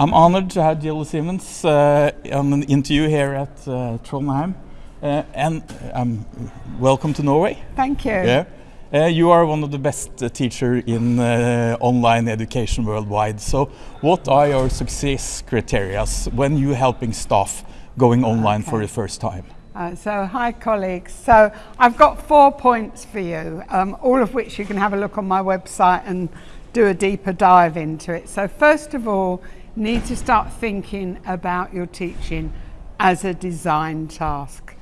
I'm honored to have Gilly Salmon uh, on an interview here at uh, Trondheim. Uh, and um, welcome to Norway. Thank you. Yeah. Uh, you are one of the best uh, teachers in uh, online education worldwide. So, what are your success criteria when you helping staff going online Okay. for the first time? Uh, so, hi colleagues. So, I've got four points for you, um, all of which you can have a look on my website and do a deeper dive into it. So, first of all, need to start thinking about your teaching as a design task.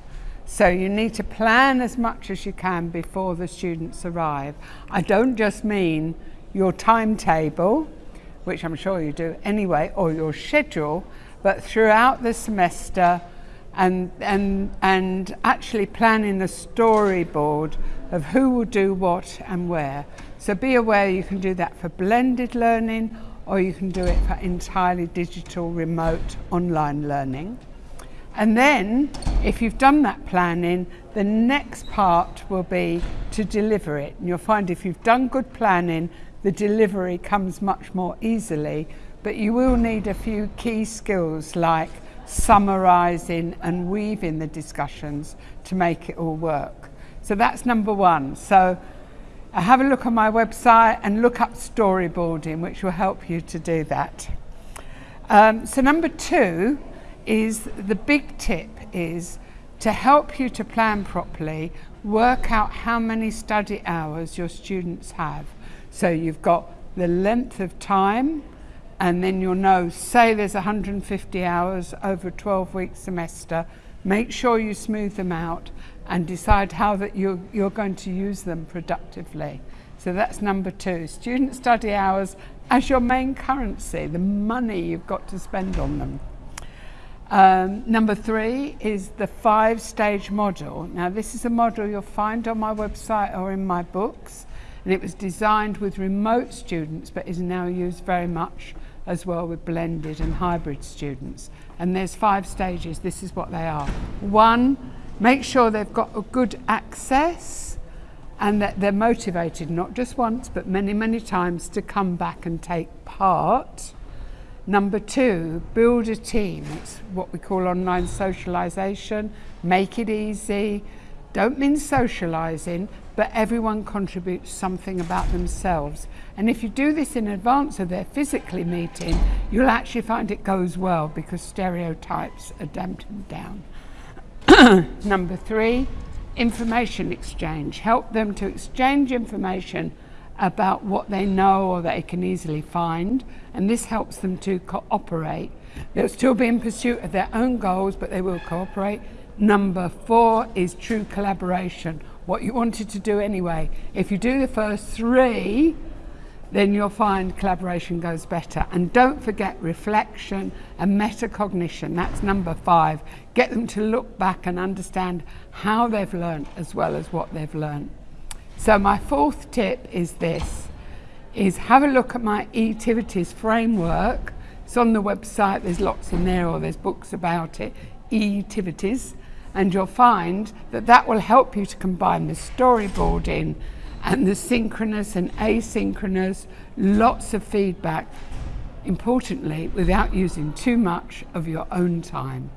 So you need to plan as much as you can before the students arrive. I don't just mean your timetable, which I'm sure you do anyway, or your schedule, but throughout the semester and, and, and actually planning a storyboard of who will do what and where. So be aware you can do that for blended learning or you can do it for entirely digital, remote, online learning. And then, if you've done that planning, the next part will be to deliver it. And you'll find if you've done good planning, the delivery comes much more easily. But you will need a few key skills like summarising and weaving the discussions to make it all work. So that's number one. So have a look on my website and look up storyboarding, which will help you to do that. Um, so number two is the big tip is to help you to plan properly, work out how many study hours your students have. So you've got the length of time and then you'll know, say there's 150 hours over a 12 week semester, make sure you smooth them out and decide how that you're, you're going to use them productively. So that's number two, student study hours as your main currency, the money you've got to spend on them. Um, number three is the five stage model. Now, this is a model you'll find on my website or in my books, and it was designed with remote students but is now used very much as well with blended and hybrid students. And there's five stages. This is what they are. One, make sure they've got a good access and that they're motivated not just once but many, many times to come back and take part. Number two, build a team. It's what we call online socialisation. Make it easy. Don't mean socialising, but everyone contributes something about themselves. And if you do this in advance of their physically meeting, you'll actually find it goes well because stereotypes are dampened down. Number three, information exchange. Help them to exchange information about what they know or they can easily find, and this helps them to cooperate. They'll still be in pursuit of their own goals, but they will cooperate. Number four is true collaboration, what you wanted to do anyway. If you do the first three, then you'll find collaboration goes better. And don't forget reflection and metacognition. That's number five. Get them to look back and understand how they've learned as well as what they've learned. So my fourth tip is this, is have a look at my e-activities framework. It's on the website, there's lots in there or there's books about it, e-activities. And you'll find that that will help you to combine the storyboarding and the synchronous and asynchronous, lots of feedback, importantly, without using too much of your own time.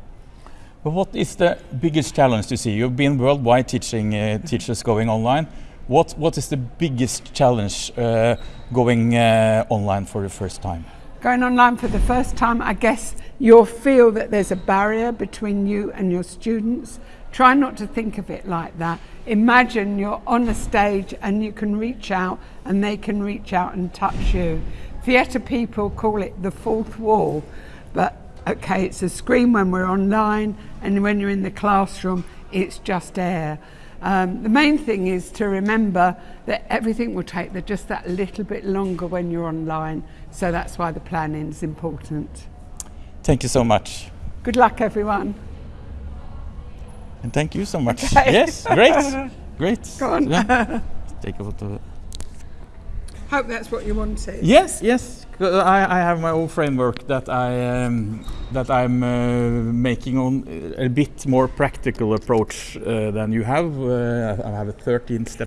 But what is the biggest challenge you see? You've been worldwide teaching uh, teachers going online. What what is the biggest challenge uh, going uh, online for the first time? Going online for the first time, I guess you'll feel that there's a barrier between you and your students. Try not to think of it like that. Imagine you're on a stage and you can reach out and they can reach out and touch you. Theatre people call it the fourth wall, but okay, it's a screen when we're online and when you're in the classroom, it's just air. Um, the main thing is to remember that everything will take the, just that little bit longer when you're online, so that's why the planning is important. Thank you so much. Good luck, everyone. And thank you so much. Okay. Yes, great. Great. Go on. Yeah. Take a photo. Hope that's what you wanted. Yes, yes. I, I have my own framework that I um, that I'm uh, making on a bit more practical approach uh, than you have. Uh, I have a 13 step